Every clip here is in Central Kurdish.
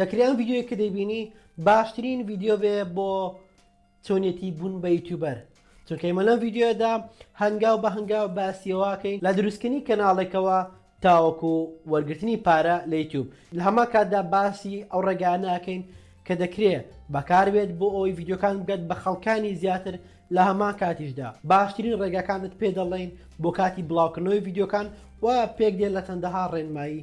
دەکرێ ئەم ڤیدیۆی کە دەیبینی باشترین ڤیدیۆ بێ بۆ چۆنیەتی بوون بە یوتیوبەر چونکە ئمە لەم ڤیددیوەدا هەنگاو بە هەنگاو باسیەوەکەین لە دروستکردنی کەناڵێکەوە تاوەکو وەرگرتنی پارە لە یوتیوب لە هەما کاتدا باسی ئەو ڕێگانەکەین کە دەکرێت بەکاربێت بۆ ئەوی یددیوکان بگەت بە خەڵکانی زیاتر لە هەمان کاتیشدا باشترین ڕێگاکانت پێ دەڵێن بۆ کاتی بڵاوکردنەوەی یددیوکان و پێک دێن لە چەندەها ڕێنمایی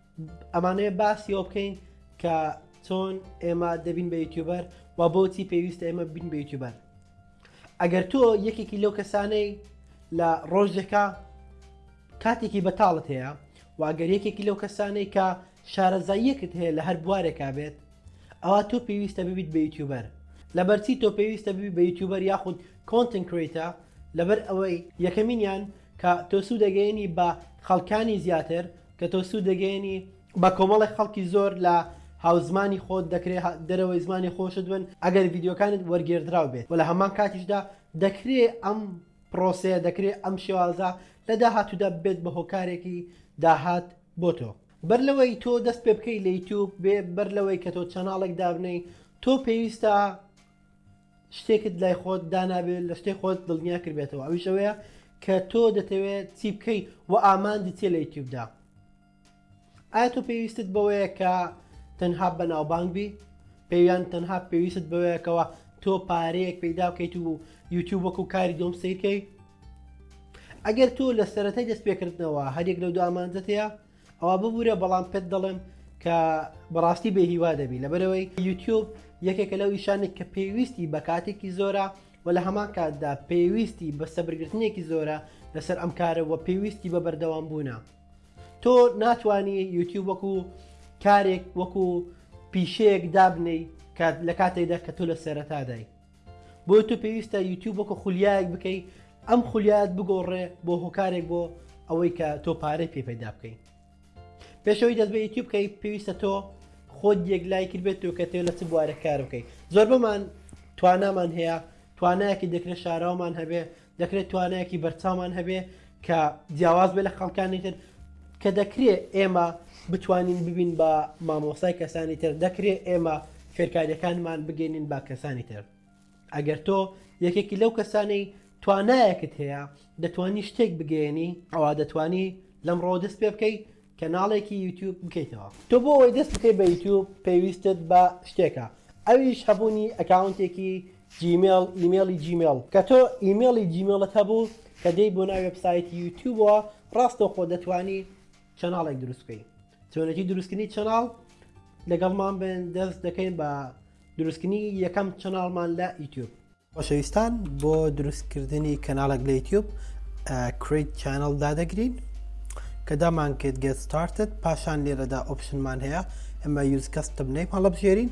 ئەمانەوێ باسی ئەوە بکەین کە چۆن ئێمە دەبین بە یوتیوبەر و بۆچی پێویستە ئێمە بین بە یوتیوبەر ئەگەر تۆ یەکێکی لەو کەسانەی لە ڕۆژێکە کاتێکی بەتاڵت هەیە واگەر یەکێکی لەو کەسانەی کە شارەزاییەکت هەیە لە هەر بوارێکا بێت ئەوە تۆ پێویستە ببیت بە یوتیوبەر لەبەرچی تۆ پێویستە ببی بە یوتیوبەر یاخود کۆنتن کرێتە لەبەر ئەوەی یەکەمینیان کە تۆسوو دەگەێنی بە خەڵکانی زیاتر کە تۆ سوود دەگەیەنی بە کۆمەڵێک خەڵکی زۆر لە هاوزمانی خۆت دەکرێ دەرەوەی زمانی خۆشت بن ئەگەر ڤیددیوکانت وەرگێردراو بێت و لە هەمان کاتیشدا دەکرێ ئەم پرۆسەیە دەکرێت ئەم شێوازە لە داهاتوودا بێت بە هۆکارێکی داهات بۆ تۆ بەر لەوەی تۆ دەست پێ بکەی لە یوتوب بێ بەر لەوەی کە تۆ چەناڵێک دابنەی تۆ پێویستە شتێکت لای خۆت دانابێت لە شتەی خۆت دڵنیا کردبێتەوە ئەویش ئەوەیە کە تۆ دەتەوێت چی بکەیت و ئامانجی چێ لە یوتیوبدا ئایا تۆ پێویستت بەوەیە کە تەنها بەناوبانگ بی پێویان تەنها پێویست بەوەیەکەوە تۆ پارەیەک پەیدا بکەیت و یوتیوب وەکو کاری دۆم سیرکەی ئەگەر تۆ لە سەرەتای دەست پێکردنەوە هەرێک لەو دو ئامانجەتەیە ئەوا ببورە بەڵام پێت دەڵێم کە بەڕاستی بێ هیوا دەبی لەبەرەوەی یوتیوب یەکێکە لەو ئیشانێک کە پێویستی بە کاتێکی زۆرە و لە هەمان کاتدا پێویستی بە سەبرگرتنێکی زۆرە لەسەر ئەم کارە و پێویستی بە بەردەوام بوونە تۆ ناتانی یوتیوب وەکو کارێک وەکو پیشەیەک دابنەی کات لە کاتێکدا کە تۆ لە سەرەتادای بۆیە تۆ پێویستە یوتیوب وەکو خولیایەک بکەی ئەم خولیات بگۆڕێ بۆ هۆکارێک بۆ ئەوەی کە تۆ پارەی پێ پەیدا بکەی پێشەوەی دەست بە یوتیوب بکەی پێویستە تۆ خۆت یەک لای کرد بێت تۆ کە تێ لە چ بوارە کار بکەیت زۆر بەمان توانامان هەیە توانایەکی دەکرێت شاراومان هەبێ دەکرێت توانایەکی بەرچاومان هەبێ کە جیاواز بێ لە خەڵکانی تر کە دەکرێ ئێمە بتوانین ببین بە مامۆسای کەسانی تر دەکرێ ئێمە فێرکاریەکانمان بگەینین با کەسانی تر ئەگەر تۆ یەکێکی لەو کەسانەی توانایەکت هەیە دەتوانی شتێک بگەێنی ئەوە دەتوانی لەم ڕۆ دەست پێ بکەیت کەناڵێکی یوتیوب بکەیتەوە تۆ بۆ ئەوەی دەست بکەیت بە یوتیوب پێویستت بە شتێکە ئەویش هەبوونی ئەکاونتێکی جیمێڵ ئیمێڵی جیمێڵ کە تۆ ئیمێڵی جیمێڵت هەبوو کە دێی بۆ ناوی وێبسایتی یوتیوبەوە ڕاستەوخۆ دەتوانی چەناڵێک دروست بکەی چۆنێتی دروستکردنی چەناڵ لەگەڵمان بن دەست دەکەین بە دروستکردنی یەکەم چەناڵمان لە یوتیوب خۆشەویستان بۆ دروستکردنی کەناڵێک لە یوتیوب کریت چەناڵ دادەگرین کە دامان کرد گەت ستارتت پاشان لێرەدا ئۆپشنمان هەیە ئەمە یوز کەستم نەی پاڵە بژێرین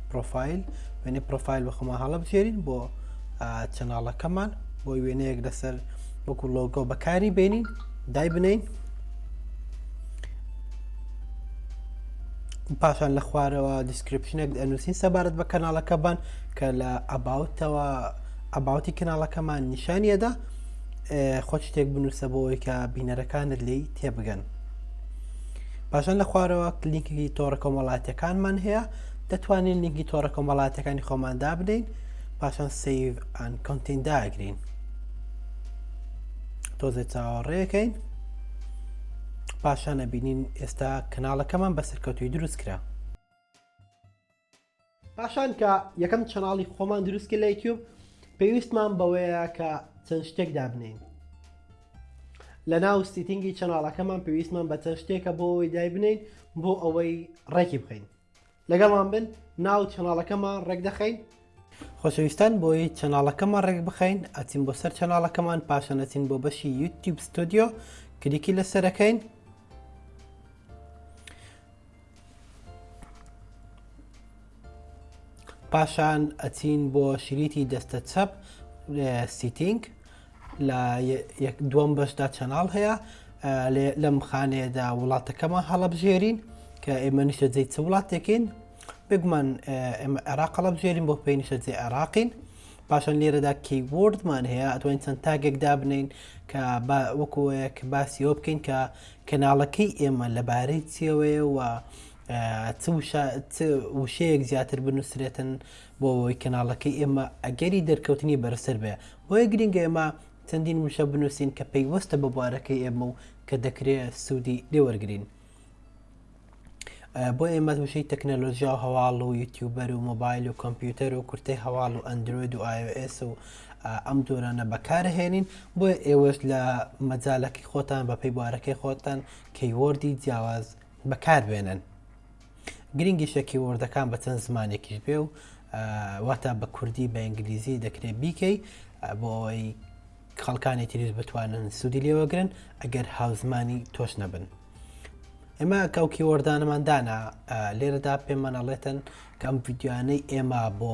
پرۆفایل وێنەی پرۆفایل بە خۆمان هەڵە بژێرین بۆ چەناڵەکەمان بۆ وێنەیەک لەسەر وەکو لۆگۆ بەکاری بینین دای بنین پاشان لە خوارەوە دیسکرپشنێک ئەنووسین سەبارەت بە کەناڵەکەبان کە لە ئەباوتەوە ئەباوتی کەناڵەکەمان نیشانیەدا خۆ شتێک بنووسە بۆەوەی کە بینەرەکانت لی تێبگەن پاشان لە خوارەوە کلینکی تۆڕە کۆمەڵاتەکانمان هەیە دەتوانین لینکی تۆڕە کۆمەڵاتەکانی خۆمان دابنین پاشان سیڤ ئەن کۆنتین داگرین تۆزێ چاوەڕێەکەین پاشانە بینین ئێستا کەناڵەکەمان بە سەرکەوتوی دروست کرا پاشان کە یەکەم چەناڵی خۆمان دروستکە لە یوتیوب پێویستمان بەوەیە کە چەند شتێک دابنین لە ناو سیتنگی چەناڵەکەمان پێویستمان بە چەند شتێکە بۆ ئەوەی دایبنین بۆ ئەوەی ڕێکی بخەین لەگەڵمان بن ناو چەناڵەکەمان ڕێک دەخەین. خۆشەویستان بۆی چەناڵەکەمان ڕێک بخەین ئەچین بۆ سەر چەناڵەکەمان پاشان ئەچین بۆ بەشی یوتیوب ستۆدیۆ کلیکی لەسەرەکەین پاشان ئەچین بۆ شریتی دەستە چەپ سیتینگ لە دووەم بەشدا چەناڵ هەیە لەم خانەیەدا وڵاتەکەمە هەڵەبژێرین کە ئێمە نیشە جێ چ وڵاتێکین بگومان ئێمە عێراق هەڵەبژێرین بۆ پێی نیشە جێ عێراقین پاشان لێرەدا کیوردمان هەیە ئەتوانین چەند تاگێک دابنین کە وەکوەیەک باسیەوە بکەین کە کەناڵەکەی ئێمە لەبارەی چیەوەیە و چ وشە چ وشەیەک زیاتر بنووسرێتن بۆ ئەوەی کەناڵەکەی ئێمە ئەگەری دەرکەوتنی بەرزتر بێ بۆیە گرنگە ئێمە چەندین وشە بنووسین کە پەیوەستە بە بوارەکەی ئێمە و کە دەکرێت سوودی لێوەرگین بۆ ئێمە وشەی تەکنەلۆژیا و هەواڵ و یوتیوبەر و مۆبایل و کۆمپیوتەر و کورتەی هەواڵ و ئەندروید و آیOS و ئەم جۆرانە بەکارهێنین بۆ ئێوەش لە مەجالەکەی خۆتان بە پێی بوارەکەی خۆتان کەیوەردی جیاواز بەکاربێنن گرنگیشە کیوەردەکان بە چەند زمانێکیش بێ و واتە بە کوردی بە ئینگلیزی دەکرێت بیکەی بۆ ئەوەی خەڵکانی تریز بتوانن سوودی لێوەگرن ئەگەر هاوزمانی تۆش نەبن ئێمە کەوکی وەردانەمان دانا لێرەدا پێمانەڵێتن کەم یددیوانەی ئێمە بۆ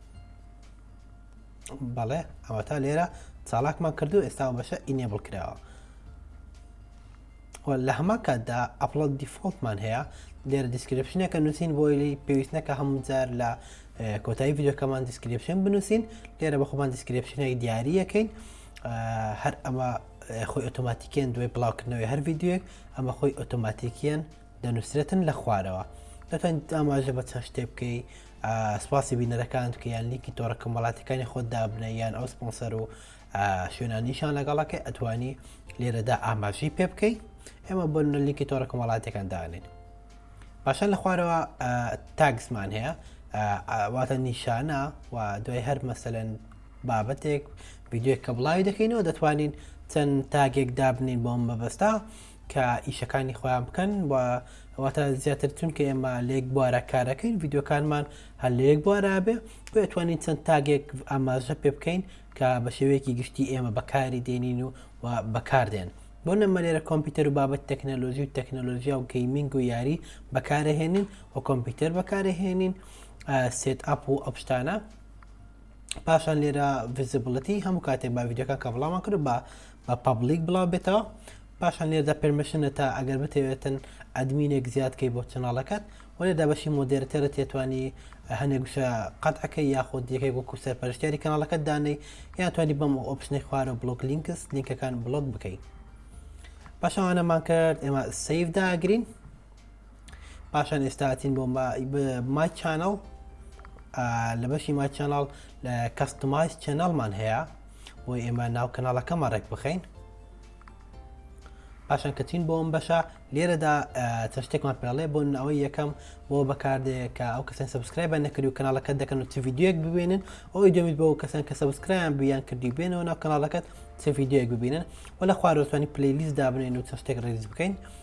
بەڵێ ئەوەتا لێرە چاڵاکمان کردو ئێستا بەشە ئینێبڵ کراوە لە هەمان کاتدا ئەپڵە دیفۆلتمان هەیە لێرە دیسکرپشنەکە نووسین بۆیلی پێویست نەکە هەموو جار لە کۆتایی یددیوکەمان دیسکرپشن بنووسین لێرە بە خۆمان دیسکرپشنێک دیارریەکەین هەر ئەمە خۆی ئۆتۆماتیکیان دوای بڵاوکردنەوەی هەر یددیوێک ئەمە خۆی ئۆتۆماتیکیان دەنووسرێتن لە خوارەوە دەتوانیت ئاماژە بە چەند شتێ بکەیت سپاسی بینەرەکان بکەیان لیکی تۆڕە کەمەڵاتەکانی خۆت دابنە یان ئەو سپۆنسەر و شوێنانیشان لەگەڵەکە ئەتوانی لێرەدا ئاماژی پێ بکەیت ئێمە بۆ لیکی تۆڕە کەمەڵاتەکان دانێت باشە لە خوارەوە تاگسمان هەیە واتە نیشانە و دوای هەر مەسەن بابەتێک ویددیوێک کە بڵاوی دەکەینەوە دەتوانین چەند تاگێک دابنین بۆم بەبەستا کە ئیشەکانی خۆیان بکەن و واتە زیاتر چونکە ئێمە لێک بوارە کارەکەین ڤیددیوکانمان هەر لەیەک بوارابێ بۆ توانین چەند تاگێک ئاماژە پێ بکەین کە بە شێوەیەکی گشتی ئێمە بەکاری دێنین و و بەکاردێن بۆ نەمەلێرە کۆمپیوتەر و بابەت تەکنەلۆژی و تەکنەلۆژیا و گەیمنگ و یاری بەکارەهێنین و کۆمپیوتەر بەکارەهێنین سێت ئەپ و ئەپشتانە پاشان لێرە ڤزیبلەتی هەموو کاتێک با ڤیددیوکە کە بڵامان کرد بە بە پەبلیک بڵاو بێتەوە پاشان لێردا پێرمشنتە ئەگەر بتەوێتن ئەدمینێک زیاد کەی بۆ چناڵەکەت وەێ دابەشی مۆدێرتێرە تێتوانی هەنێک گوشە قەتعەکە یاخۆ دیەکێک وەکو سەر پەرشتیاری کەناڵەکەت دانەی یان توانی بەم ئۆپشنی خوارە بلوک لینکس لینکەکان بلوک بکەیت پاشەوانەمان کرد ئێمە سیف داگرین پاشان ئێستا ئەچین بۆ مای چانەڵ لە بەشی مای چەناڵ لە کەستمایز چەناڵمان هەیە بۆ ئێمە ناو کەناڵەکەمان ڕێک بخەین پاشان کەچین بۆ ئەم بەشە لێرەدا چشتێکمان پێڵێ بۆن ئەوەی یەکەم بۆ بەکاردەیە کە ئەو کەسن سبسکرای بە نەکرد و کەناڵەکە دەکەن و چ یددیوەک ببێنن ئەوی دەمیت بۆ کەسان کە سبسکرایان بیان کردی بێنەوە ناو کەناڵەکەت چ یددیوەک ببینن و لە خوارۆتوانی پلیلیست دابنێن و چشتێک ڕێز بکەین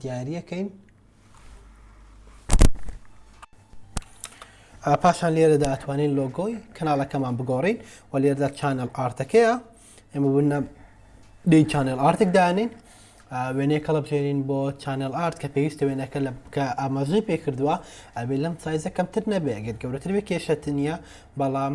دیارەکەین پاشان لێرەدا ئەتوانین لۆگۆی کەناڵەکەمان بگۆڕین و لێردا چانل ئارتەکەیە ئێمە بنە دی چانل ئارتێک دانین وێنەیە کەڵە بژێرین بۆ چانل ئارت کە پێویستە وێنەکە لە بکە ئاماژەی پێکردووە ئەبێ لەم سایزە کەمتر نەبێ گەر گەورەتر بێ کێشەت نییە بەڵام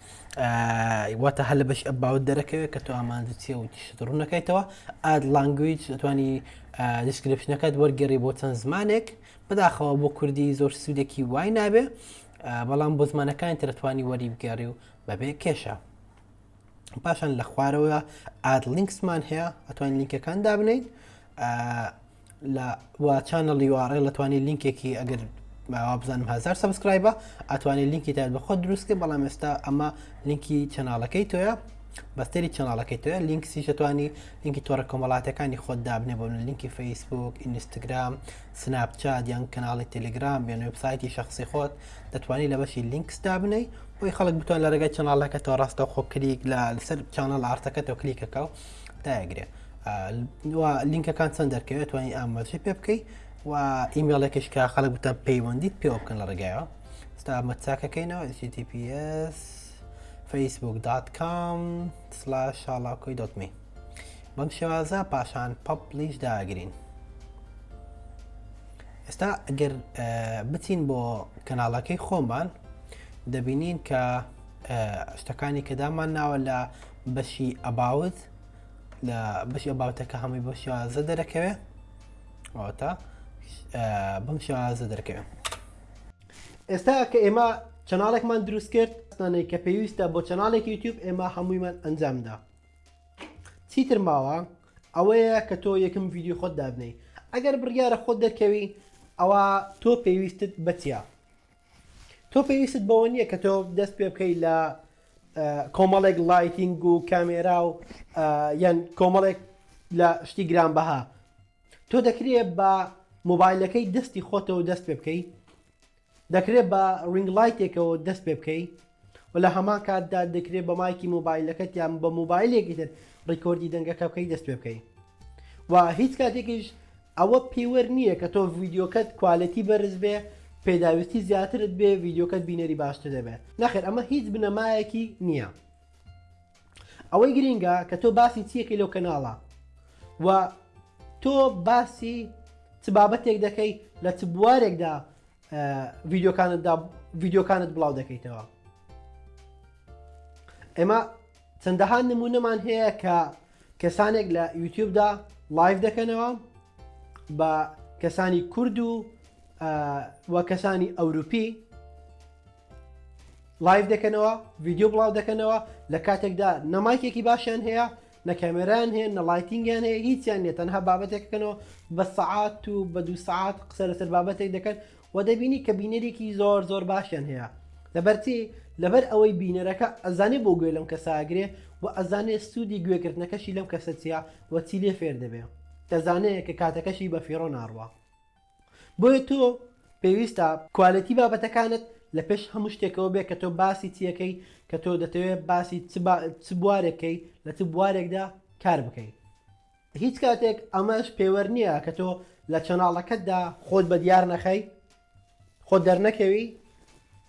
واتە هەر لە بەش ئەباوت دەرەکەوێت کە تۆ ئامانجە چیە و تیشت ڕوونەکەیتەوە ئاد لانگویج دەتوانی دیسکرپشنەکەت وەرگێڕی بۆ چەند زمانێک بەداخەوە بۆ کوردی زۆر سوودێکی وای نابێ بەڵام بۆ زمانەکانی ترتوانی وەری بگەڕی و بەبێ کێشە پاشان لە خوارەوە ئاد لینکسمان هەیە ئەتوانین لینکەکان دابنیت لە وا چانە لیواڕێ لە توانانی لینکێکی ئەگەر ماوا بزانم هزار سبسکرایبە ئەتوانێت لینکی تا بەخۆ دروستکە بەڵام ئێستا ئەمە لینکی چەناڵەکەی تۆە بەستری چەناڵەکەی تۆە لینک سیشەتوانی لینکی تۆڕە کۆمەڵاتەکانی خۆت دابنێ بۆ من لینکی فەیسبوک ئینستاگرام سناپچات یان کەناڵی تەلگرام یان وبسایتی شخصی خۆت دەتوانانی لە بەشی لینکس دابنەی بۆی خەڵک بتوان لە ڕێگەی چەناڵەکە تۆ ڕاستە خۆکریک لە لەسەر چانە لە ئارتەکە تۆ کلیکەکە و دایگرێ لینکەکان چەند دەرکەوێت توانین ئاماژە پێ بکەیت و ئیمێڵێکش کە خەڵک بتان پەیوەندیت پێوە بکەن لە ڕێگایەوە ستا مەچاکەکەینەوە HTTPS facebook.com شڵاکۆی دەتمی بەم شێوازە پاشان پەپلیش داگرین ئێستا ئەگەر بچین بۆ کەناڵەکەی خۆمان دەبینین کە شتەکانی کە دامان ناوە لە بەشی ئەباوت لە بەشی ئەباوتەکە هەمووی بۆ شازە دەرەکەوێ ئەوتا بم شازە دەرکەوێ ئێستا کە ئێمە چەناڵێکمان دروست کرد ستانەی کە پێویستە بۆ چەناڵێک یوتیوب ئێمە هەموویمان ئەنجامدا چیتر ماوە ئەوەیە کە تۆ یەکم ویددیو خۆت دابنەی ئەگەر بڕیاە خۆت دەرکەوی ئەوە تۆ پێویستت بەچە تۆ پێویستت بەوە نییە کە تۆ دەست پێ بکەیت لە کۆمەڵێک لایتینگ و کامێرا و یان کۆمەڵێک لە شتی گران بەها تۆ دەکرێت بە مۆبایلەکەی دەستی خۆتەوە دەست پێ بکەیت دەکرێت بە ڕنگلایتێکەوە دەست پێ بکەیت و لە هەمان کاتدا دەکرێت بە مایکی مۆبایلەکەت یان بە مۆبایلێکی تر ڕیکۆردی دەنگەکە بکەی دەست پێ بکەی و هیچ کاتێکیش ئەوە پێوەر نییە کە تۆ ڤیددیوکەت کوالەتی بەرز بێ پێداویستی زیاترت بێ ڤیددیوکەت بینەری باشتر دەبێ نەخێر ئەمە هیچ بنەمایەکی نییە ئەوەی گرینگە کە تۆ باسی چیەکەی لەو کەناڵە و تۆ باسی چ بابەتێک دەکەی لە چ بوارێکدا ڤیدیۆکانتدا ڤیدیۆکانت بڵاو دەکەیتەوە ئێمە چەندەها نمونەمان هەیە کە کەسانێک لە یوتیوبدا لایف دەکەنەوە بە کەسانی کورد و و کەسانی ئەوروپی لایف دەکەنەوە ڤیددیو بڵاو دەکەنەوە لە کاتێکدا نەمایکێکی باشیان هەیە نە کامێرایان هەیە نە ڵایتینگیان هەیە هیچیان نیە تەنها بابەتێک کەنەوە بە سەعات و بە دوو سەعات قسە لەسەر بابەتێک دەکەن و دەبینی کە بینەرێکی زۆر زۆر باشیان هەیە لەبەرچی لەبەر ئەوەی بینەرەکە ئەزانێ بۆ گوێ لەم کەساگرێ و ئەزانێ سوودی گوێگرتنەکەشی لەم کەسە چیە وەچی لێ فێر دەبێ دەزانێت کە کاتەکەشی بە فیڕۆ ناڕوە بۆیە تۆ پێویستە کوالێتی بابەتەکانت لە پێش هەموو شتێکەوە بێ کە تۆ باسی چی یەکەی کە تۆ دەتەوێ باسی چ بوارێکەی لە چ بوارێکدا کار بکەی هیچ کاتێک ئەمەش پێوەەر نییە کە تۆ لە چەناڵەکەتدا خۆت بە دیار نەخەی خۆ دەرنەکەوی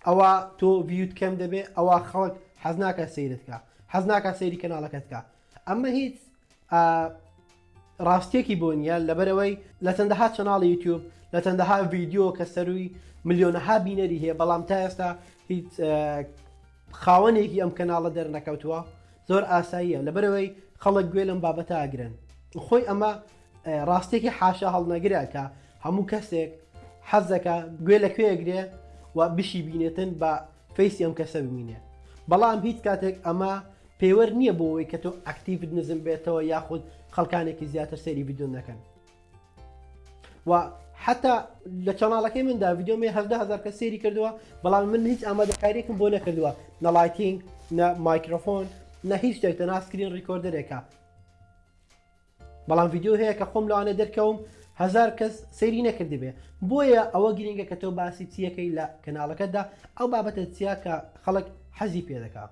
ئەوە تۆ ڤیوت کەم دەبێ ئەوە خەڵک حەزناکە سیرتکە حەزناکە سەیری کەناڵەکەتکە ئەمە هیچ ڕاستیەکی بۆ نیە لەبەرەوەی لە چەندەها چەناڵی یوتیوب لە چەندەها ڤیددیو کە سەروی ملیۆنەها بینەری هەیە بەڵام تا ئێستا هیچ خاوەنێکی ئەم کەناڵە دەرنەکەوتووە زۆر ئاساییە لەبەرەوەی خەڵک گوێ لەم بابەتە ئاگرن خۆی ئەمە ڕاستێکی حاشا هەڵنەگرە کە هەموو کەسێک حەزەکە گوێ لە کوێگرێ و بشی بینێتن بە فەیسی ئەم کەسە ببینێ بەڵام هیچ کاتێک ئەمە پێوەر نییە بۆ ئەوەی کە تۆ ئەکتیڤت نزم بێتەوە یاخود خەڵکانێکی زیاتر سەیری ڤیدیۆم نەکەن و حتا لە چەناڵەکەی مندا ڤیددیۆمی هەدە هزار کە سێری کردووە بەڵام من هیچ ئامادەکاریێکم بۆ نەکردووە نەڵایتینگ نە مایکرۆفۆن نە هیچ شتێک تە ناسکرین ڕیکۆردەرێکە بەڵام ڤیددیو هەیە کە خۆم لەوانە دەرکەوم هزار کەس سەیری نەکردی بێ بۆیە ئەوە گرنگە کە تۆ باسی چیەکەی لە کەناڵەکەتدا ئەو بابەتە چیا کە خەڵک حەزی پێ دەکات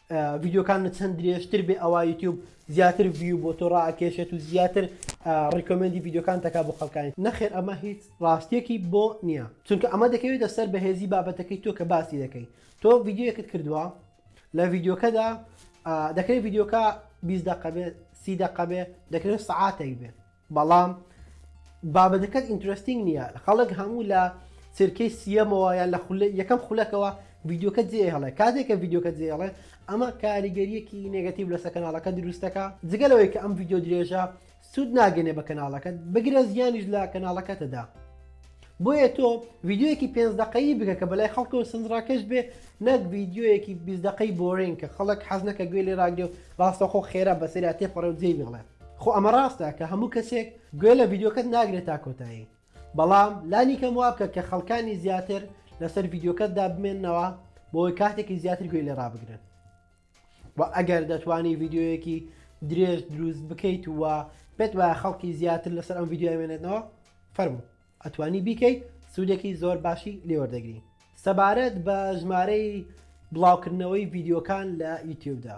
ڤیدیۆکانت چەند درێژتر بێ ئەوا یوتیوب زیاتر ڤیو بۆ تۆ ڕاکێشێت و زیاتر ڕیکۆمەندی ڤیددیوکان تەکا بۆ خەکانی نەخێر ئەمە هیچ ڕاستیەکی بۆ نییە چونکە ئەمە دەکەوێتە سەر بەهێزی بابەتەکەی تۆ کە باسی دەکەی تۆ ڤیددیوەکەت کردووە لە ڤیددیوکەدا دەکرێت ڤیددیوکە 20 دقە بێ سی دقە بێ دەکرێت سعاتێک بێ بەڵام بابەتەکەت ئینترەستینگ نیە خەڵک هەموو لە چرکەی سیەمەوە یان لە خولە یەکەم خولەکەوە ڤیدیۆکە جێ هەڵێ کاتێک کە ڤیدیۆکە جێ هەڵێ ئەمە کاریگەریەکی نێگەتیو لەسە کەناڵەکە دروستەکە جگە لەوەی کە ئەم ڤیدیۆ درێژە سوود ناگەنێ بە کەناڵەکەت بگرە زیانیش لە کەناڵەکەتەدا بۆیە تۆ ڤیددیوەکی پێ دقەیی بکە کە بەلای خەڵکە و سنجڕاکەش بێ نەک ڤیددیوەکی بیست دقەی بۆرین کە خەڵک حەزنەکە گوێ لێ راگرێ و ڕاستەخۆ خێرا بەسەریا تێپەڕێ و جێی بڵێ خۆ ئەمە ڕاستە کە هەموو کەسێک گوێ لە ڤیدیۆکەت ناگرێت تا کۆتایی بەڵام لانی کەم وابکە کە خەڵکانی زیاتر لەسەر ڤیدیۆکەتدا بمێنەوە بۆی کاتێکی زیاتر گوێ لێ ڕابگرن و ئەگەر دەتوانی ڤیددیویەکی درێژ دروست بکەیت و پێت وایە خەڵکی زیاتر لەسەر ئەم ڤیددیوی مێنێتەوە فەرموو ئەتوانی بیکەیت سوودێکی زۆر باشی لێوەردەگری سەبارەت بە ژمارەی بڵاوکردنەوەی ڤیددیوکان لە یوتیوبدا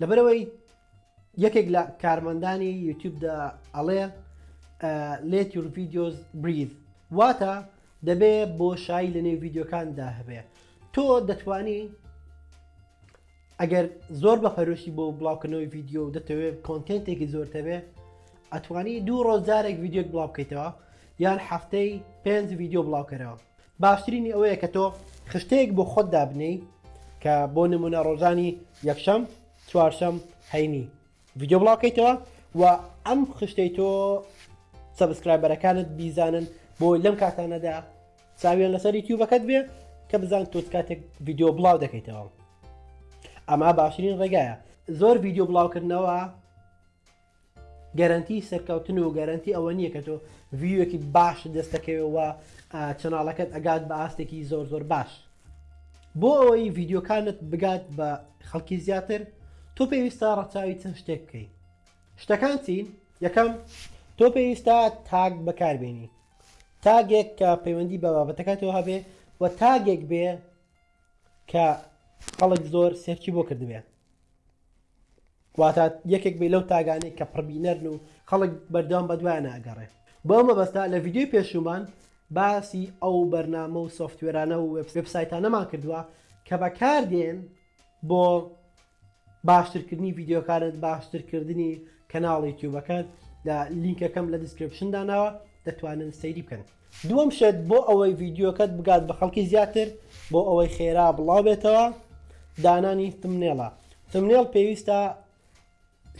لەبەرەوەی یەکێک لە کارمەندانی یوتیوبدا ئەڵێ لێت یور ڤیددیۆز بریز واتە دەبێ بۆ شایی لە نێو ڤیددیوکاندا هەبێ تۆ دەتانی ئەگەر زۆر بە پەرۆشی بۆ بڵاوکردنەوەی ڤیددیو و دەتەوێت کۆنتێنتێکی زۆرتەبێ ئەتوانی دوو ڕۆژ جارێک ڤیددیوک بڵاو بکەیتەوە یان هەفتەی پێنج ڤیددیو بڵاوکەرەوە باشترینی ئەوەیە کە تۆ خشتەیەک بۆ خۆت دابنێی کە بۆ نمونە ڕۆژانی یەکشەم چوارشەم هەینی ڤیدیۆ بڵاوکەیتەوە و ئەم خشتەی تۆ سەبسکرایبەرەکانت بیزانن بۆ لەم کاتانەدا چاویان لەسەر یوتیوبەکەت بێ کە بزان تۆ کاتێک ڤیدیۆ بڵاو دەکەیتەوە ئەمە باشترین ڕێگایە زۆر ڤیدیۆ بڵاوکردنەوە گەرەنتی سەرکەوتن و گەرەنتی ئەوە نییە کە تۆ ڤیوەکی باش دەستەکەوێ و چەناڵەکەت ئەگات بە ئاستێکی زۆر زۆر باش بۆ ئەوەی ڤیددیوکانت بگات بە خەڵکی زیاتر تۆ پێویستە ڕەچاوی چەند شتێک بکەین شتەکان چین یەکەم تۆ پێویستە تاگ بەکاربێنی تاگێک کە پەیوەندی بە بابەتەکەتەوە هەبێ و تاگێک بێ کە خەڵک زۆر سێرچی بۆ کردبێ واتە یەکێک بێ لەو تاگانەی کە پڕبینەرن و خەڵک بەردەوام بە دوایان ئەگەڕێ بۆ ئەو مەبەستە لە ڤیدیۆی پێشوومان باسی ئەو بەرنامە و سۆفتوێرانە و وێبسایتانەمان کردووە کە بەکاردێن بۆ باشترکردنی ڤیددیوکانت باشترکردنی کەناڵی تیوبەکەت لە لینکەکەم لە دیسکرپشن داناوە دەتوانن سەیری بکەن. دووەم شت بۆ ئەوەی ڤیدیۆکەت بگات بە خەڵکی زیاتر بۆ ئەوەی خێرا بڵاو بێتەوە دانانی ثمنێڵە ثمنێڵ پێویستە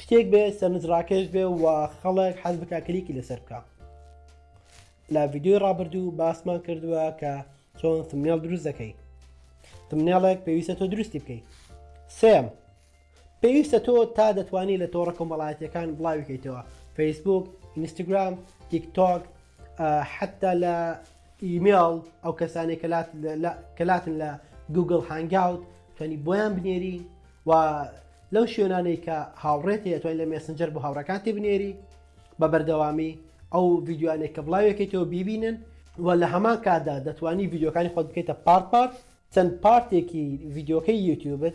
شتێک بێ سەرنج ڕاکێش بێ و خەڵک حەز بکە کلیکی لەسەر بکە لە ڤیدیۆی ڕابردوو باسمان کردووە کە چۆن ثمنێڵ دروست دەکەی ثمنێڵێک پێویستە تۆ دروستی بکەیت سێم پێویستە تۆ تا دەتوانی لە تۆڕە کۆمەڵایەتیەکان بڵاوی کەیتەوە فەیسبوک ئینستاگرام تیک تۆک حتا لە ئیمێڵ ئەو کەسانی کەلاتن لە گوگل هەنگاوت توانی بۆیان بنێری و لەو شوێنانەی کە هاوڕێت هەیە توانین لە مێسنجەر بۆ هاوڕەکانتی بنێری بە بەردەوامی ئەو ڤیددیوانێک کە بڵاوێکیتەوە بیبینن و لە هەمان کاتدا دەتوانی ڤیددیوکانی خۆت بکەیتە پارت پارت چەند پارتێکی ڤیددیوکەی یوتیوبت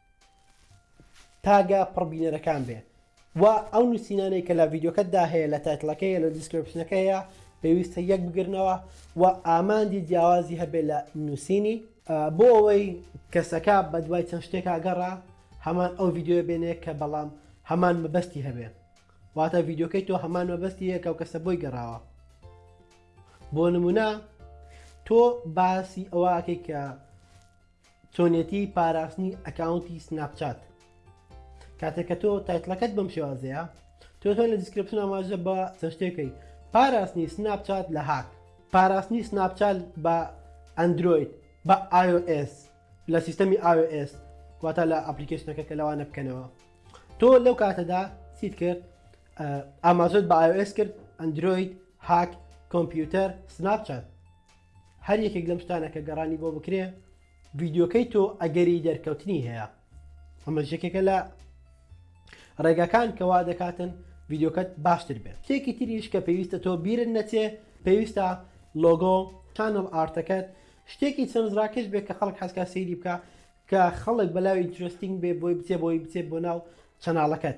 تاگە پڕ بینەرەکان بێ و ئەو نووسینانەی کە لە ڤیدیۆکەتدا هەیە لە تایتڵەکەی لە دیسکرپشنەکە هەیە پێویستە یەک بگرنەوە و ئامانجی جیاوازی هەبێ لە نووسینی بۆ ئەوەی کەسەکە بە دوای چەند شتێکا گەڕا هەمان ئەو ڤیددیوە بێنێ کە بەڵام هەمان مەبەستی هەبێ واتە ڤیددیوکەی تۆ هەمان مەبەستی یەکە و کەسە بۆی گەڕاوە بۆ نمونە تۆ باسی ئەوەکەی کە چۆنیەتی پاراستنی ئەکاونتی سناپ چات کاتێک کە تۆ تایتلەکەت بەم شێوازەیە تۆ تۆ لە دیسکرپشن ئاماژە بە چەند شتێکەکەی پاراستنی سناپ چات لە هاک پاراستنی سناپ چات بە ئەندرۆید بە iOS لە سیستەمی iOS واتە لە ئەپلیکیشنەکە کە لەوانە بکەنەوە تۆ لەو کاتەدا چیت کرد ئاماژت بە iOS کرد ئەندرۆید هاک کۆمپیوتەر سناپ چات هەر یەکێک لەم شتانە کە گەڕانی بۆ بکرێ ڤیددیوکەی تۆ ئەگەری دەرکەوتنی هەیە ئەمە یەکێکە لە ڕێگاکان کەوا دەکاتن ڤیددیوکەت باشتر بێت تێکی تریش کە پێویستە تۆ بیرن نەچێ پێویستە لۆگۆ چانل ئارتەکەت شتێکی سەرزراکەش بێت کە خەڵک حەزکە سەیری بکە کە خەڵک بەلاوی ئینترستینگ بێ بۆی بچێ بۆی بچێت بۆ ناو چەناڵەکەت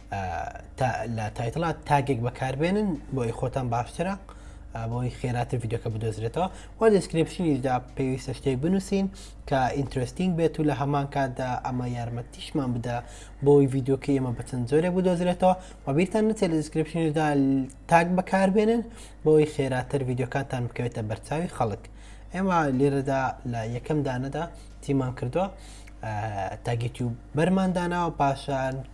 لە تایتڵا تاگێک بەکاربێنن بۆی خۆتان باشترە بۆی خێراتر یددیوکە بدۆزرێتەوە و دیسکرپشنیشدا پێویستە شتێک بنووسین کە ئینترستینگ بێت و لە هەمان کاتدا ئەمە یارمەتیشمان بدە بۆی یددیوکە ئمە بەچەند زۆرێک بدۆزرێتەوە و بیرتان نچێت لە دیسکرپشنیشدا تاک بەکاربێنن بۆی خێراتر یددیوکاتان بکەوێتە بەرچاوی خەڵک ئێمە لێرەدا لە یەکەم دانەدا تیمان کردووە تاگەتی و بەرمانداناوە پاشان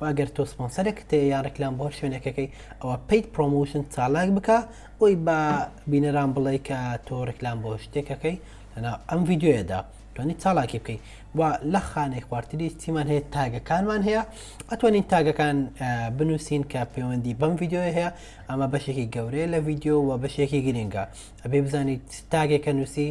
وە گەر تۆ سپۆنسەرێکت هەیە یان ڕیکلام بۆ شوێنێکەکەی ئەوە Paid Promotion چالاک بکە بۆی بە بینەران بڵێ کە تۆ ڕیکلام بۆ شتێکەکەی لەناو ئەم ڤیددیویەدا توانی چالاکی بکەیت و لە خانەی خوارتری چیمان هەیە تاگەکانمان هەیە ئەتوانین تاگەکان بنووسین کە پەیوەندی بەم ڤیددیوە هەیە ئەمە بەشێکی گەورەیە لە ڤیددیو و بەشێکی گرنگە ئەبێ بزانیت تاگێکە نووسی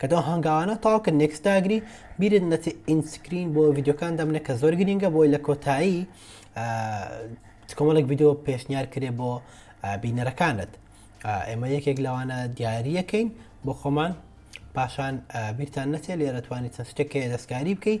کە تۆ هەنگاوانە تاو کە نێکس داگری بیرت نەچێ ئینسکرین بۆ ڤیددیوکان دەمنە کە زۆر گرنگە بۆی لە کۆتایی کۆمەڵێک ڤیددیو پێشنیار کرێ بۆ بینەرەکانت ئێمە یەکێک لەوانە دیارریەکەین بۆ خۆمان پاشان بیرتان نەچێت لێرەتوانی چەند شتێکەیە دەستکاری بکەیت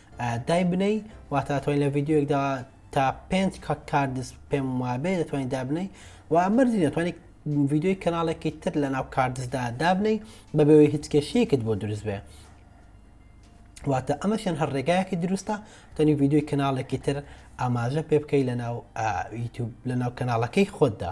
دایبنێی واتە ئەتوانی لە ڤیددیوەکدا تا پێنج کە کاردس پێم وابێ دەتوانین دابنەی و مەرزی دەتوانانی ڤیددیوی کەناڵێکی تر لە ناو کاردسدا دابنەی بە بەوەی هیچ کێشەیەکت بۆ دروست بێ واتە ئەمەشیان هەر ڕێگایەکی دروستە تەنی ڤیددیوی کەناڵێکی تر ئاماژە پێ بکەی لە ناو یوتوب لە ناو کەناڵەکەی خۆتدا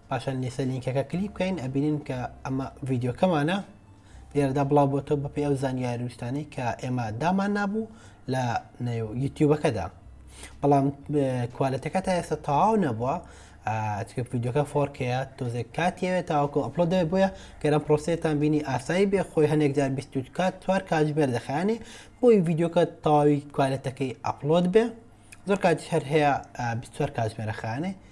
پاشان لێسە لینکەکە کلیک بکەین ئەبینین کە ئەمە ڤیددیوکەمانە لێرەدا بڵاو بۆتەوە بە پێ ئەو زانیاروشتانەی کە ئێمە دامان نابوو لە نێو یوتیوبەکەدا بەڵام کوالەتەکە تا ئێستا تاو نەبووە چکە یددیوکە فۆرکەیە تۆزێک کاتیەوێت تاوەکو ئەپلۆ دەێ بۆیە گەرم پرۆسێتان بینی ئاسایی بێ خۆی هەنێک جار بیست کات توار کاتژمێر دەخانێ بۆی یددیوکە تاوی کوالەتەکەی ئەپلۆد بێ زۆر کاتی هەر هەیە 24 کاتژمێرە خانێ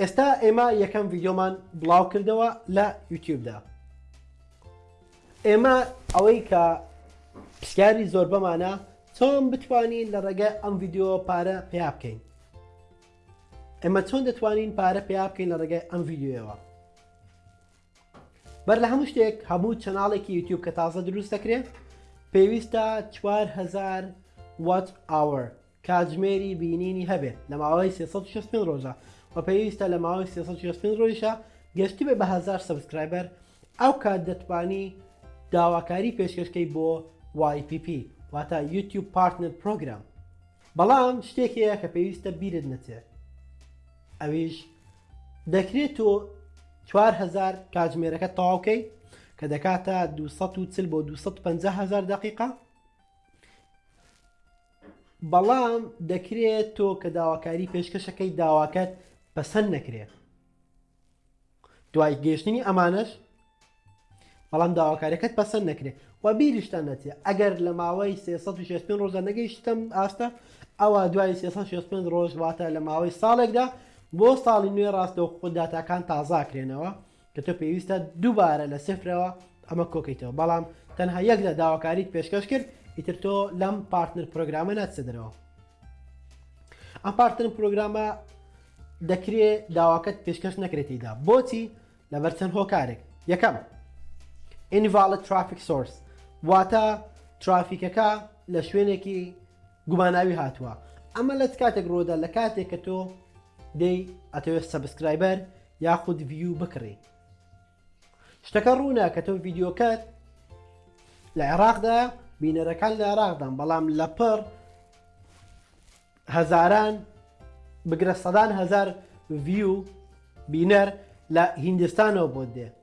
ئێستا ئێمە یەکەم ڤیدیۆمان بڵاو کردەوە لە یوتیوبدا ئێمە ئەوەی کە پرسیاری زۆر بەمانە چۆن بتوانین لە ڕێگە ئەم ڤیددیو پارە پیا بکەین ئێمە چۆن دەتوانین پارە پیا بکەین لە ڕێگەی ئەم ڤیددیوەوە بەر لە هەموو شتێک هەموو چەناڵێکی یوتیوب کە تازە دروست دەکرێت پێویستە 4هزار وات ئاوەر کاتژمێری بینینی هەبێ لە ماوەی سێ سەد و شەست و پێنج ڕۆژە وە پێویستە لە ماوەی سێ سەد و شەست و پێنج ڕۆژیشا گەشتبێ بە هەزار سەبسکرایبەر ئەو کات دەتوانی داواکاری پێشکەشکەی بۆ YPP واتە یوتیوب پارتنەر پرۆگرام بەڵام شتێک هەیە کە پێویستە بیرت نەچێت ئەویش دەکرێت تۆ 4هزار کاتژمێرەکە تەواوکەی کە دەکاتە 240 بۆ 250 هزار دقیقا بەڵام دەکرێ تۆ کە داواکاری پێشکەشەکەی داواکەت پەسەند نەکرێ دوای گەشتنی ئەمانەش بەڵام داواکارەکەت پەسەند نەکرێ و بیریشتان نەچێ ئەگەر لە ماوەی 365 ڕۆژە نەگەیشتم ئاستە ئەوە دوای 365 ڕۆژ واتە لە ماوەی ساڵێکدا بۆ ساڵی نوێ ڕاستەوخۆ داتاکان تازاکرێنەوە کە تۆ پێویستە دووبارە لە سفرەوە ئەمە کۆکەیتەوە بەڵام تەنها یەک لە داواکاریت پێشکەش کرد ئیتر تۆ لەم پارتنەر پرۆگرامە ناچە دەرەوە ئەم پارتنەر پرۆگرامە دەکرێ داواکەت پێشکەش نەکرێتیدا بۆچی لەبەر چەند هۆکارێک یەکەم ئینڤالت ترافیک سۆرس واتە ترافیکەکە لە شوێنێکی گوماناوی هاتوە ئەمە لەت کاتێک ڕۆدا لە کاتێک کە تۆ دەی ئەتەوێت سەبسکرایبەر یاخود ڤیو بکڕی شتەکە ڕوونە کە تۆ ڤیددیوکەت لە عێراقدا بینەرەکان لە عێراقدان بەڵام لە پڕ هەزاران بگرە سەدان هزار ڤیو بینەر لە هیندستانەوە بۆ دێ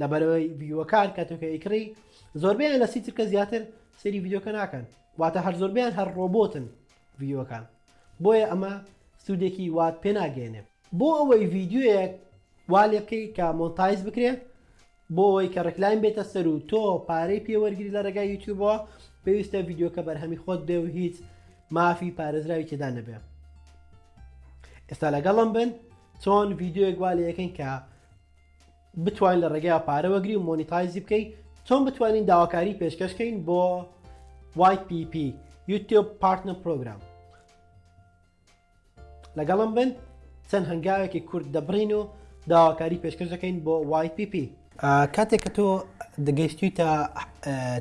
لەبەرئەوەی ڤیوەکان کاتێک ئەیکڕی زۆربەیان لە سی چرکە زیاتر سەیری ڤیددیوکە ناکەن واتە هەر زۆربیان هەر ڕۆبۆتن ڤیوەکان بۆیە ئەمە سوودێکی وات پێناگەێنێ بۆ ئەوەی ڤیددیوەک وا لێ بکەی کە مۆنتایز بکرێ بۆ ئەوەی کە ڕکلاین بێتە سەر و تۆ پارەی پێوەرگری لە ڕێگای یوتیوبەوە پێویستە ڤیددیوکە بەرهەمی خۆت بێ و هیچ مافی پارێزراوی تێدا نەبێ ئێستا لەگەڵم بن چۆن ڤیددیوێک وا لە یەکەین کە بتوانین لە ڕێگەیەوە پارە وەگری و مۆنیتایزی بکەی چۆن بتوانین داواکاری پێشکەش کەین بۆ YPP YouTube Partner Program لەگەڵم بن چەند هەنگاوێکی کورد دەبڕین و داواکاری پێشکەش دەکەین بۆ YPP کاتێک کە تۆ دەگەیشتویتە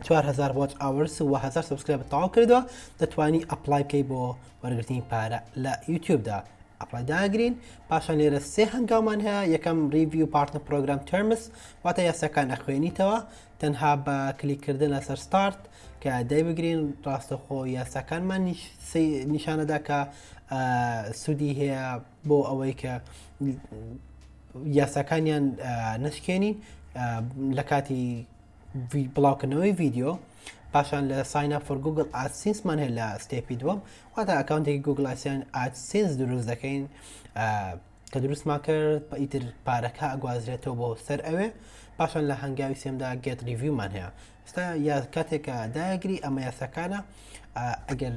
4000 وات ئاورس و 1000 سبسکرایب تەواو کردەوە دەتوانی ئەپلای بکەی بۆ وەرگرتنی پارە لە یوتیوبدا ئەپڵای داگرین پاشان لێرە سێ هەنگاومان هەیە یەکەم ریڤی و پارتنە پرۆگرام تەرمس واتە یاساکان ئەخوێنیتەوە تەنها بە کلیکردن لەسەر ستارت کە دای بگرین ڕاستەخۆ یاساکانمان نیشانەدا کە سوودی هەیە بۆ ئەوەی کە یاساکانیان نشکێنین لە کاتی بڵاوکردنەوەی ڤیددیو پاشان لە ساین فۆر گوگل ئاسیسمان هەیە لە ستێپی دووەم واتا ئەکاونتێکی گوگل ئاسیان ئاسیس دروست دەکەین کە دروستمان کرد بە ئیتر پارەکە ئەگوازرێتەوە بۆ سەر ئەوێ پاشان لە هەنگاوی سێمدا گێت ریڤیومان هەیە ستا یا کاتێکە داگری ئەمە یاسەکانە ئەگەر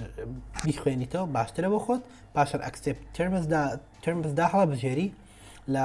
بیخوێنیتەوە باشترە بۆ خۆت پاشان ئەکسپ ترمزدا ترمزدا هەڵە بژێری لە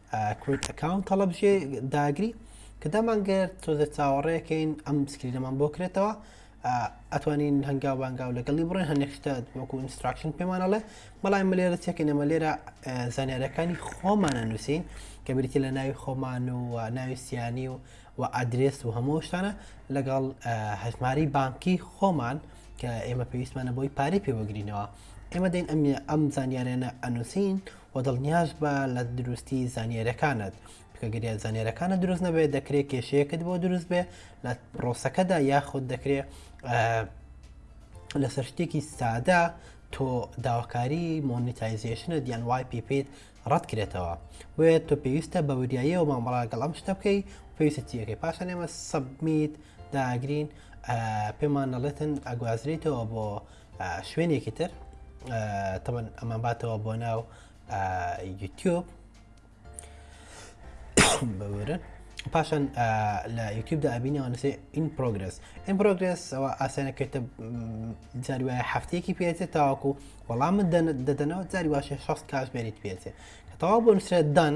کرید ئەکاونت هەڵەبژێ داگری کە دامانگەر تۆزە چاوەڕێکەین ئەم سکرینەمان بۆ کرێتەوە ئەتوانین هەنگاو بانگاو لەگەڵی بڕێن هەنێکشتە وەکو ئینستراکشن پێمانەڵێ بەڵام ملێرە چێکە نەمە لێرە زانارەکانی خۆمانە نووسین کە بریتی لە ناوی خۆمان و ناوی سیانی و و ئادرێس و هەموو شتانە لەگەڵ هەژماری بانکی خۆمان کە ئێمە پێویستمانە بۆی پارەی پێوەگرینەوە ئێمە دەین ئەم ئەم زانیارێنە ئەنووسین وە دڵنیاش بە لە دروستی زانیاریەکانت کە گەریان زانێرەکانە دروست نەبێت دەکرێت کێشەیەکت بۆ دروست بێ لە پرۆسەکەدا یاخود دەکرێت لەسەر شتێکی سادە تۆ داواکاری مۆنیتایزیشنە دیان وای پیپیت ڕەتکرێتەوە بۆیە تۆ پێویستە بە وریاییەوە مامەڵاگەڵ ئەم شتە بکەی پێویستە چیەکەی پاشان ئێمە سەبمیت داگرین پێمان نەڵێتن ئەگوازرێتەوە بۆ شوێنێکی تر تەمەن ئەمان باتەوە بۆ ناو یوتیوب بەورن پاشان لە یوتیوبدا ئەبینەوە نووسێ ئین پرۆگرس ئین پرۆگرس ئەوە ئاسانە کردە جاری وایە هەفتەیەکی پێێتێت تاواکو وەڵام دەدەنەوە جاری واشە شخص کاش بێریت پێێتێ کە تەوا بۆ نووسرە دان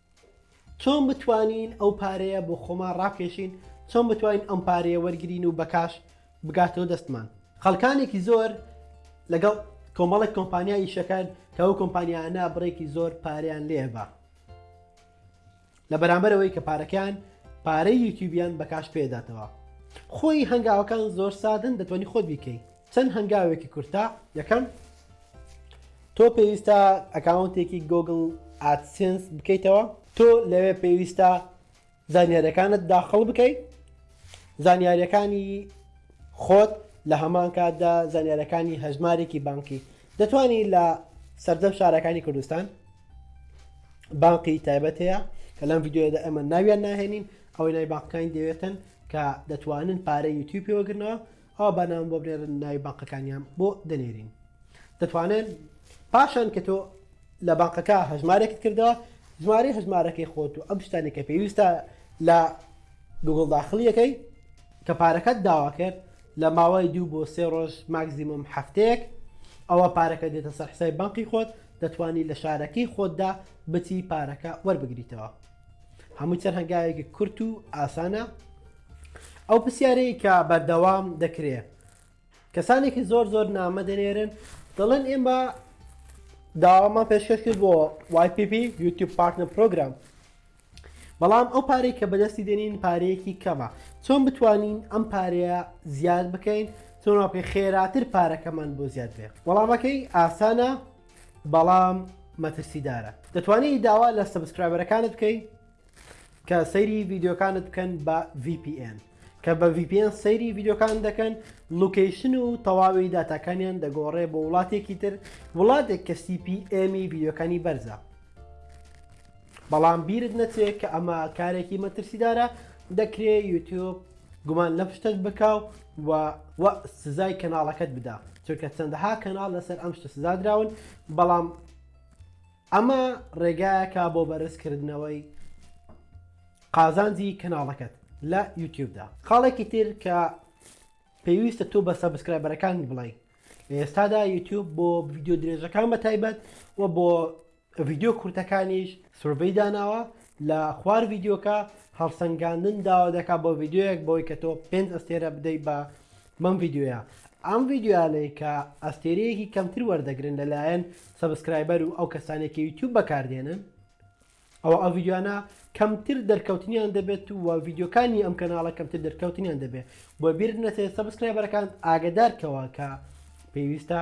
چۆن بتوانین ئەو پارەیە بۆ خۆمان ڕاکێشین؟ چۆن بتوانین ئەم پارەیە وەرگرین و بەکاش بگاتەوە دەستمان؟ خەڵکانێکی زۆر لەگەڵ کۆمەڵێک کۆمپانیا ئیشەکەن کە ئەو کۆمپانیانە بڕێکی زۆر پارەیان لێ بە لە بەرامبەرەوەی کە پارەکەیان پارەی یوتیوبیان بەکاش پێداتەوە خۆی هەنگاوەکان زۆر سادن دەتوانانی خۆت بیکەی چەند هەنگاوێکی کورتە یەکەم تۆ پێویستە ئەکاونتێکی گۆگل ئادسنس بکەیتەوە تۆ لەوێ پێویستە زانیارەکانت داخڵ بکەیت زانیارەکانی خۆت لە هەمان کاتدا زانیارەکانی هەژمارێکی بانکی دەتوانی لە سەردەم شارەکانی کوردستان بانقی تایبەت هەیە کە لەم یددیوەدا ئەمە ناویان ناهێنین ئەوەی نای باقەکانی دەوێتن کە دەتوانن پارە یوتیوب پێوەگرنەوە ئەوا با ناوم بۆ بنێرن ناوی بانقەکانیان بۆ دەنێرین دەتوانن پاشان کە تۆ لە بانقەکە هەژمارێکت کردەوە ژمارەی هەژمارەکەی خۆت و ئەم شتانی کە پێویستە لە گوگڵ داخلیەکەی کە پارەکەت داوا کرد لە ماوەی دوو بۆ سێ ڕۆژ ماکزیمم هەفتەیەک ئەوە پارەکە دێتە سەر حسای بانقی خۆت دەتوانی لە شارەکەی خۆتدا بچی پارەکە وەربگریتەوە هەموو چەند هەنگاوێکی کورت و ئاسانە ئەو پرسیارەی کە بەردەوام دەکرێ کەسانێکی زۆر زۆر نامە دەنێرن دەڵێن ئێمە داوامان پێشکەش کرد بۆ YPP یوتیوب پارتنە پرۆگرام بەڵام ئەو پارەی کە بەدەستی دێنین پارەیەکی کەمە چۆن بتوانین ئەم پارەیە زیاد بکەین چۆن واپێ خێراتر پارەکەمان بۆ زیاد بێ وەڵامەکەی ئاسانە بەڵام مەترسیدارە دەتوانانی داوا لە سەبسکرایبەرەکانت بکەیت کە سەیری ڤیددیوکانت بکەن بە VPN کە بە VPN سەیری ڤیددیوکان دەکەن لوکیشن و تەواوی داتاکانیان دەگۆڕێ بۆ وڵاتێکی تر وڵاتێک کە CPMی ڤیددیوکانی بەرزە بەڵام بیرت نەچێت کە ئەمە کارێکی مەترسیدارە دەکرێ یوتیوب گومان لە پشتت بکاو و و سزای کەناڵەکەت بدا چونکە چەندەها کەناڵ لەسەر ئەم شتە سزادراون بەڵام ئەمە ڕێگایەکە بۆ بەرز کردنەوەی قازانجی کەناڵەکەت لە یوتیوبدا خاڵێکی تر کە پێویستە تۆ بە سەبسکرایبەرەکانت بڵێ لە ئێستادا یوتیوب بۆ ڤیددیو درێژەکان بە تایبەت و بۆ ڤیددیو کورتەکانیش سرڤەی داناوە لە خوار ڤیددیوکە هەڵسەنگاندن داوا دەکات بۆ ڤیددیوەک بۆی کە تۆ پێنج ئەستێرە بدەیت بە بەم ڤیدیۆیە ئەم ڤیدیۆیانەی کە ئەستێرەیەکی کەمتر وەردەگرن لەلایەن سەبسکرایبەر و ئەو کەسانێک کە یوتیوب بەکاردێنن ئەوە ئەو ڤیدیۆیانە کەمتر دەرکەوتنیان دەبێت و ڤیدیۆکانی ئەم کەناڵە کەمتر دەرکەوتنیان دەبێت بۆ بیر نەچێت سەبسکرایبەرەکان ئاگدارکەوە کە پێویستە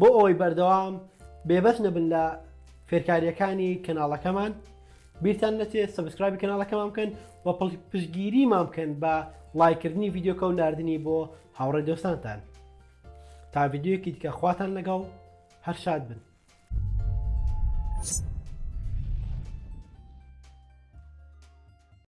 بۆ ئەوەی بەردەوام بێبەش نەبن لە فێرکاریەکانی کەناڵەکەمان بیرتان نەچێت سبسکرابی کەناڵەکەمان بکەن و پشگیریمان بکەن بە لایکردنی یددیوکە و نردنی بۆ هاوڕێ دۆستانتان تا یددیوکی دیکە خواتان لەگەڵ هەر شاد بن.